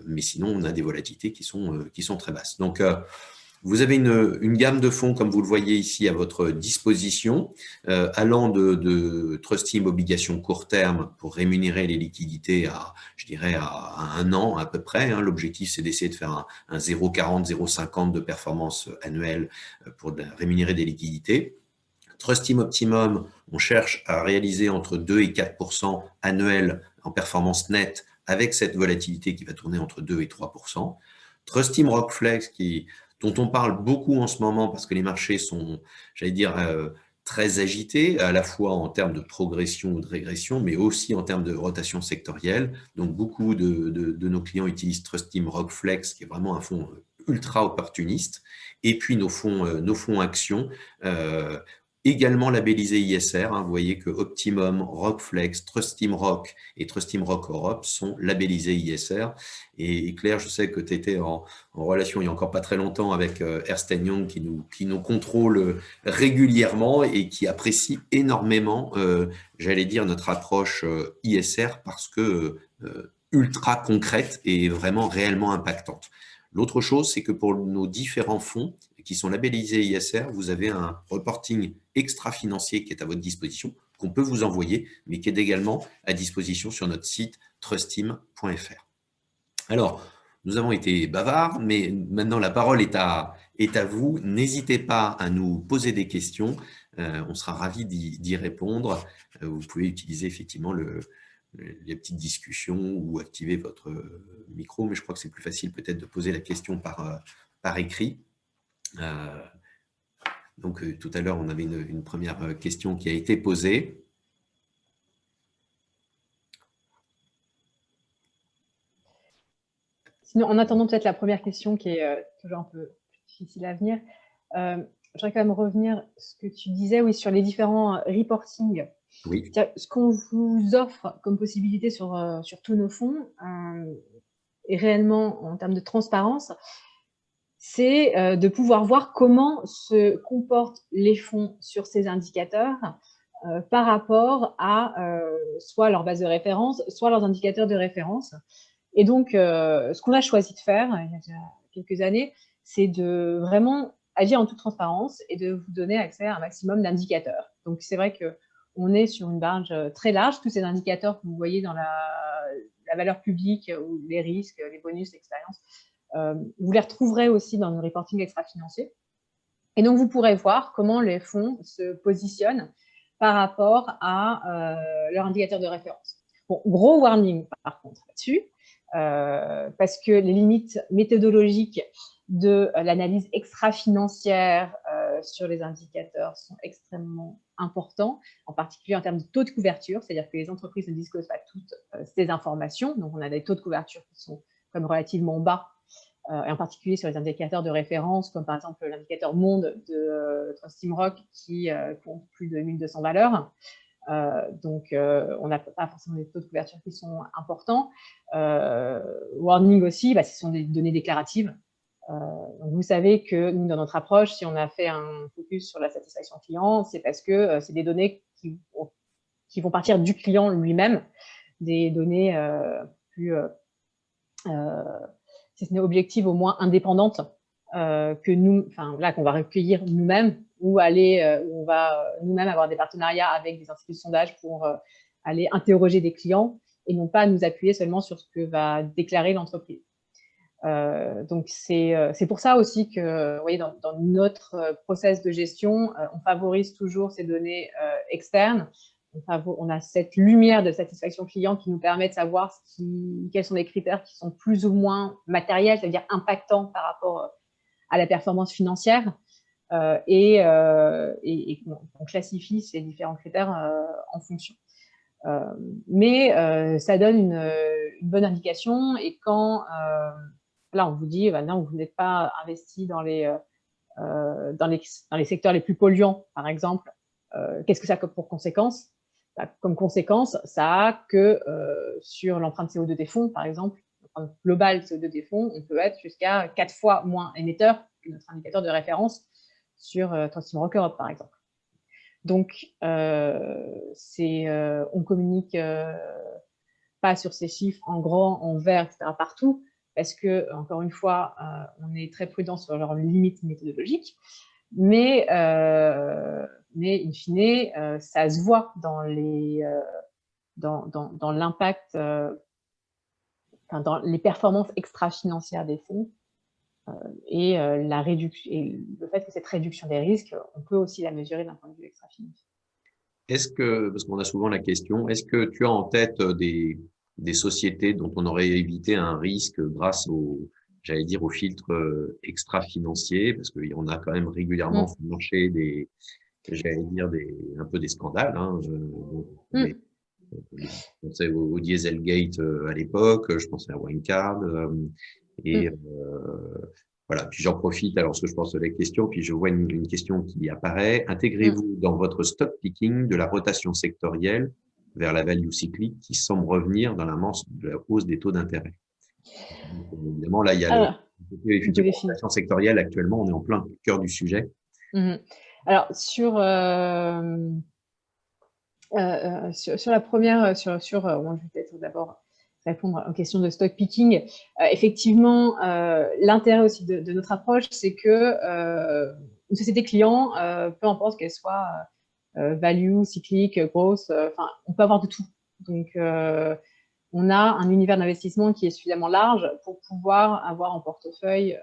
mais sinon, on a des volatilités qui sont, qui sont très basses. Donc, vous avez une, gamme de fonds, comme vous le voyez ici, à votre disposition, euh, allant de, de Trustim obligations court terme pour rémunérer les liquidités à, je dirais, à, un an à peu près. Hein. L'objectif, c'est d'essayer de faire un, un 0,40, 0,50 de performance annuelle euh, pour rémunérer des liquidités. Trustim Optimum, on cherche à réaliser entre 2 et 4% annuels en performance nette avec cette volatilité qui va tourner entre 2 et 3% Trustim Rockflex, qui dont on parle beaucoup en ce moment parce que les marchés sont, j'allais dire, euh, très agités, à la fois en termes de progression ou de régression, mais aussi en termes de rotation sectorielle. Donc, beaucoup de, nos clients utilisent Trust Team Rockflex, qui est vraiment un fonds ultra opportuniste. Et puis, nos fonds, euh, nos fonds actions, euh, également labellisés ISR. Hein. vous voyez que Optimum, Rockflex, Trustim Rock et Trustim Rock Europe sont labellisés ISR. Et Claire, je sais que tu étais en, relation il n'y a encore pas très longtemps avec euh, Ernst Young qui nous, qui nous contrôle régulièrement et qui apprécie énormément, euh, j'allais dire, notre approche euh, ISR parce que ultra concrète et vraiment réellement impactante. L'autre chose, c'est que pour nos différents fonds qui sont labellisés ISR, vous avez un reporting extra-financier qui est à votre disposition, qu'on peut vous envoyer, mais qui est également à disposition sur notre site trustim.fr. Alors, nous avons été bavards, mais maintenant la parole est à, est à vous. N'hésitez pas à nous poser des questions. Euh, on sera ravis d'y répondre. Euh, vous pouvez utiliser effectivement le, les petites discussions ou activer votre micro, mais je crois que c'est plus facile peut-être de poser la question par, euh, par écrit. Euh, donc tout à l'heure, on avait une, première question qui a été posée. Sinon, en attendant peut-être la première question qui est toujours un peu difficile à venir, je voudrais quand même revenir ce que tu disais oui, sur les différents reportings oui. Ce qu'on vous offre comme possibilité sur, euh, sur tous nos fonds, euh, et réellement en termes de transparence, c'est euh, de pouvoir voir comment se comportent les fonds sur ces indicateurs par rapport à soit leur base de référence, soit leurs indicateurs de référence. Et donc, ce qu'on a choisi de faire il y a déjà quelques années, c'est de vraiment agir en toute transparence et de vous donner accès à un maximum d'indicateurs. Donc, c'est vrai que on est sur une marge euh, très large. Tous ces indicateurs que vous voyez dans la, valeur publique euh, ou les risques, les bonus, l'expérience, euh, vous les retrouverez aussi dans le reporting extra-financier. Et donc, vous pourrez voir comment les fonds se positionnent par rapport à leur indicateur de référence. Bon, gros warning par contre là-dessus, parce que les limites méthodologiques de l'analyse extra-financière sur les indicateurs sont extrêmement importants, en particulier en termes de taux de couverture, c'est-à-dire que les entreprises ne disposent pas toutes euh, ces informations. Donc, on a des taux de couverture qui sont comme relativement bas, euh, et en particulier sur les indicateurs de référence, comme par exemple l'indicateur monde de euh, Trustim Rock qui compte plus de 1200 valeurs. donc, on n'a pas forcément des taux de couverture qui sont importants. warning aussi, bah, ce sont des données déclaratives. Euh, vous savez que nous, dans notre approche, si on a fait un focus sur la satisfaction client, c'est parce que euh, c'est des données qui, qui, vont partir du client lui-même, des données euh, plus, si ce n'est objectives, au moins indépendantes que nous, enfin là, qu'on va recueillir nous-mêmes ou aller, où on va nous-mêmes avoir des partenariats avec des instituts de sondage pour aller interroger des clients et non pas nous appuyer seulement sur ce que va déclarer l'entreprise. Euh, donc, euh, c'est pour ça aussi que, vous voyez, dans, notre euh, process de gestion, on favorise toujours ces données externes. On, a cette lumière de satisfaction client qui nous permet de savoir quels sont les critères qui sont plus ou moins matériels, c'est-à-dire impactants par rapport à la performance financière. et, et, on classifie ces différents critères en fonction. mais ça donne une, bonne indication et quand Là, on vous dit, bah vous n'êtes pas investi dans les, euh, euh, secteurs les plus polluants, par exemple. Euh, qu'est-ce que ça a pour conséquence bah, Comme conséquence, ça a que sur l'empreinte CO2 des fonds, par exemple, l'empreinte globale CO2 des fonds, on peut être jusqu'à quatre fois moins émetteur que notre indicateur de référence sur euh, Rock Europe, par exemple. Donc, euh, euh, on communique pas sur ces chiffres en grand, en vert, etc. partout, parce que, encore une fois, euh, on est très prudent sur leurs limites méthodologiques, mais, euh, mais in fine, euh, ça se voit dans les dans, dans, l'impact, dans les performances extra-financières des fonds et, la réduction, et le fait que cette réduction des risques, on peut aussi la mesurer d'un point de vue extra-financier. Est-ce que, parce qu'on a souvent la question, est-ce que tu as en tête des, des sociétés dont on aurait évité un risque grâce au, j'allais dire, aux filtres euh, extra-financiers, parce en a quand même régulièrement mmh. marché des, j'allais dire, des, un peu des scandales. Hein. Je pensais au, Dieselgate euh, à l'époque, je pensais à Winecard, euh, et mmh. voilà, puis j'en profite alors ce que je pense de la question, puis je vois une, question qui apparaît. Intégrez-vous mm. dans votre stock picking de la rotation sectorielle vers la value cyclique qui semble revenir dans la, de la hausse des taux d'intérêt? Évidemment, là, il y a la rotation sectorielle. Actuellement, on est en plein cœur du sujet. Mm-hmm. Alors, sur, euh, euh, euh, sur, la première, sur, sur je vais peut-être d'abord répondre aux questions de stock picking. Effectivement, l'intérêt aussi de, notre approche, c'est que une société client, peu importe qu'elle soit value, cyclique, grosse, enfin, on peut avoir de tout. Donc, on a un univers d'investissement qui est suffisamment large pour pouvoir avoir en portefeuille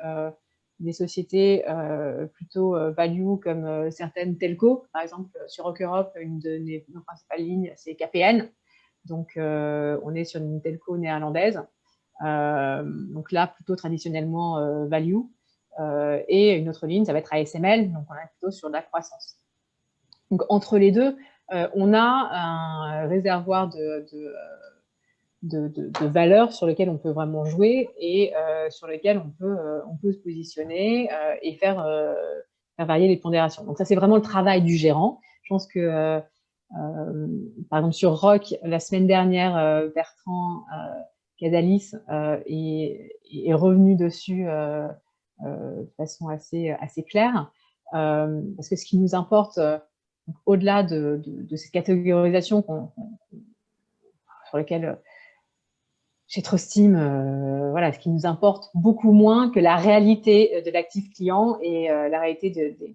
des sociétés plutôt value comme certaines telco. Par exemple, sur Rock Europe, une de nos principales lignes, c'est KPN. Donc, euh, on est sur une telco néerlandaise. Euh, donc là, plutôt traditionnellement euh, value. et une autre ligne, ça va être ASML. Donc, on est plutôt sur de la croissance. Donc, entre les deux, on a un réservoir de valeurs sur lesquelles on peut vraiment jouer et sur lesquelles on peut, on peut se positionner et faire, varier les pondérations. Donc ça, c'est vraiment le travail du gérant. Je pense que euh, par exemple, sur Rock, la semaine dernière, euh, Bertrand euh, Cadalis est, revenu dessus de façon assez, assez claire. parce que ce qui nous importe, au-delà de, de, cette catégorisation sur laquelle chez Trustim, euh, voilà, ce qui nous importe beaucoup moins que la réalité de l'actif client et la réalité de, de,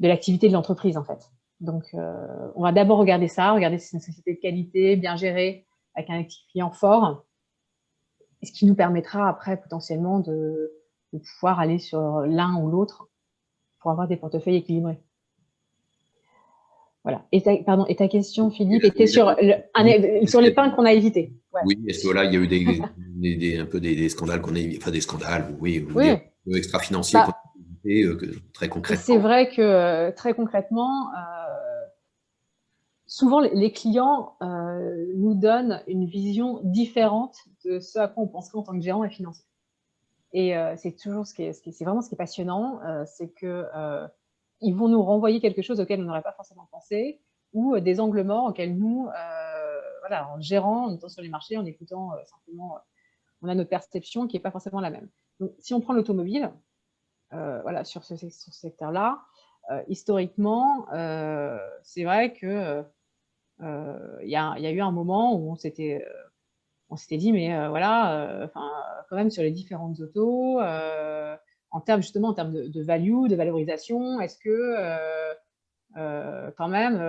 de l'activité de l'entreprise, en fait. Donc, euh, on va d'abord regarder ça, regarder si c'est une société de qualité, bien gérée, avec un actif client fort, ce qui nous permettra après potentiellement de, pouvoir aller sur l'un ou l'autre pour avoir des portefeuilles équilibrés. Voilà. Et ta, pardon, et ta question, Philippe, était sur, sur les pains qu'on a évités. Oui, est-ce que là, il y a eu des, un peu des, scandales qu'on a enfin des scandales, oui, oui. extra-financiers bah, qu'on a évités, euh, très concrètement. C'est vrai que euh, très concrètement, souvent les clients euh, nous donnent une vision différente de ce à quoi on penserait en tant que gérant et financier. Et euh, c'est toujours ce qui est, c'est vraiment ce qui est passionnant, euh, c'est que ils vont nous renvoyer quelque chose auquel on n'aurait pas forcément pensé, ou des angles morts auxquels nous, voilà, en gérant, en étant sur les marchés, en écoutant simplement, on a notre perception qui n'est pas forcément la même. Donc, si on prend l'automobile, voilà, sur ce, secteur-là, historiquement, c'est vrai que euh, il y, a, eu un moment où on s'était euh, on s'était dit, mais euh, voilà, enfin, quand même sur les différentes autos, en termes justement en termes de, value, de valorisation, est-ce que quand même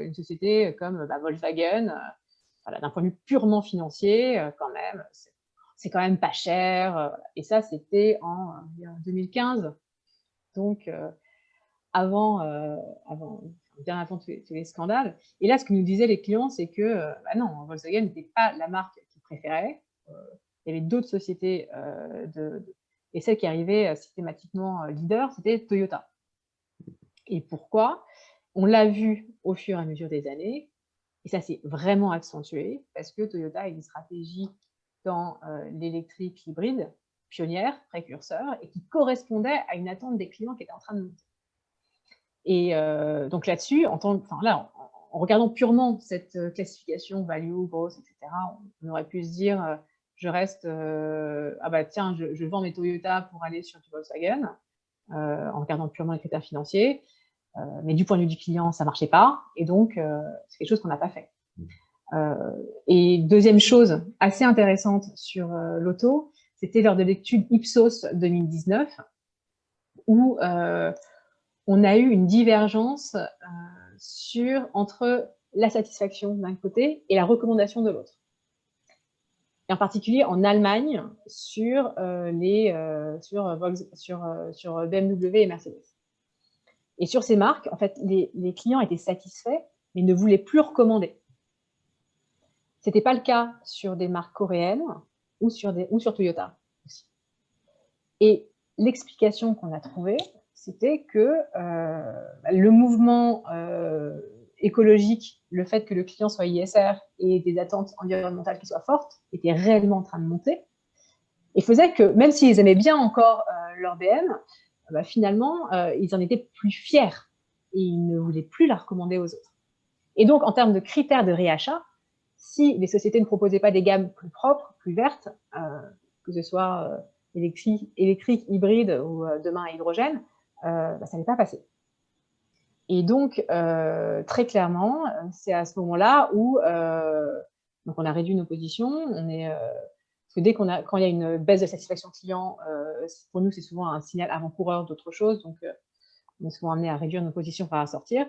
une société comme bah, Volkswagen, d'un point de vue purement financier, quand même, c'est quand même pas cher. Et ça, c'était en, 2015. Donc, avant, avant, bien avant tous les, scandales. Et là, ce que nous disaient les clients, c'est que euh, bah non, Volkswagen n'était pas la marque qu'ils préféraient. Euh, il y avait d'autres sociétés, euh, de, et celle qui arrivait systématiquement leader, c'était Toyota. Et pourquoi? On l'a vu au fur et à mesure des années, et ça s'est vraiment accentué, parce que Toyota a une stratégie dans l'électrique hybride, pionnière, précurseur, et qui correspondait à une attente des clients qui était en train de monter. Et euh, donc là-dessus, en, regardant purement cette euh, classification value, gross, etc., on, aurait pu se dire, euh, je reste, ah bah tiens, je, vends mes Toyota pour aller sur du Volkswagen, en regardant purement les critères financiers. mais du point de vue du client, ça marchait pas, et donc c'est quelque chose qu'on n'a pas fait. et deuxième chose assez intéressante sur l'auto, c'était lors de l'étude Ipsos 2019, où on a eu une divergence euh, sur, entre la satisfaction d'un côté et la recommandation de l'autre. En particulier en Allemagne sur, euh, les, euh, sur, sur, BMW et Mercedes. Et sur ces marques, en fait, les, clients étaient satisfaits, mais ne voulaient plus recommander. Ce n'était pas le cas sur des marques coréennes ou sur, des, ou sur Toyota. Et l'explication qu'on a trouvée, c'était que euh, le mouvement euh, écologique, le fait que le client soit ISR et des attentes environnementales qui soient fortes, était réellement en train de monter. et faisait que même s'ils aimaient bien encore leur BM, bah, finalement, ils en étaient plus fiers et ils ne voulaient plus la recommander aux autres. Et donc, en termes de critères de réachat, si les sociétés ne proposaient pas des gammes plus propres, plus vertes, que ce soit électrique, électrique, hybride ou demain à hydrogène, bah, ça n'est pas passé. Et donc, euh, très clairement, c'est à ce moment-là où euh, donc on a réduit nos positions. On est, euh, parce que dès qu'on a, quand il y a une baisse de satisfaction client, pour nous, c'est souvent un signal avant-coureur d'autre chose. Donc, on est souvent amené à réduire nos positions par à sortir.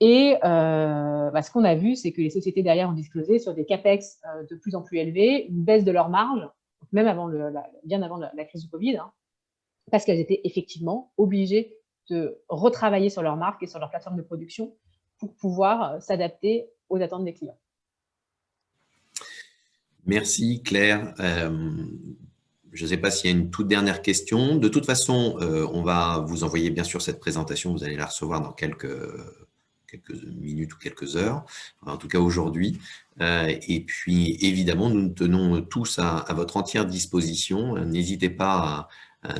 Et bah, ce qu'on a vu, c'est que les sociétés derrière ont disclosé sur des capex de plus en plus élevés, une baisse de leur marge, même avant le, bien avant la, crise du Covid, hein, parce qu'elles étaient effectivement obligées de retravailler sur leur marque et sur leur plateforme de production pour pouvoir euh, s'adapter aux attentes des clients. Merci Claire. Euh, je ne sais pas s'il y a une toute dernière question. De toute façon, euh, on va vous envoyer bien sûr cette présentation. Vous allez la recevoir dans quelques, minutes ou quelques heures, en tout cas aujourd'hui. et puis, évidemment, nous nous tenons tous à, à votre entière disposition. N'hésitez pas à,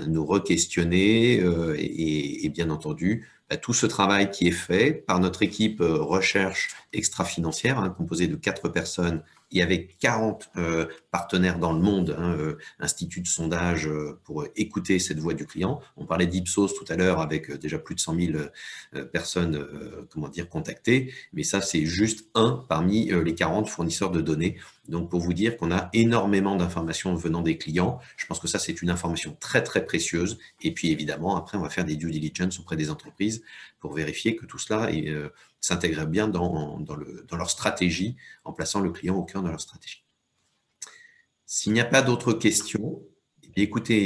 nous re-questionner euh, et, bien entendu, bah, tout ce travail qui est fait par notre équipe euh, recherche extra-financière, hein, composée de quatre personnes et avec 40 euh, partenaires dans le monde, hein, euh, instituts de sondage euh, pour écouter cette voix du client. On parlait d'Ipsos tout à l'heure avec déjà plus de 100 000 personnes comment dire, contactées, mais ça c'est juste un parmi les 40 fournisseurs de données. Donc pour vous dire qu'on a énormément d'informations venant des clients, je pense que ça c'est une information très très précieuse. Et puis évidemment, après on va faire des due diligence auprès des entreprises pour vérifier que tout cela est s'intégrer bien dans leur stratégie, en plaçant le client au cœur de leur stratégie. S'il n'y a pas d'autres questions, eh écoutez,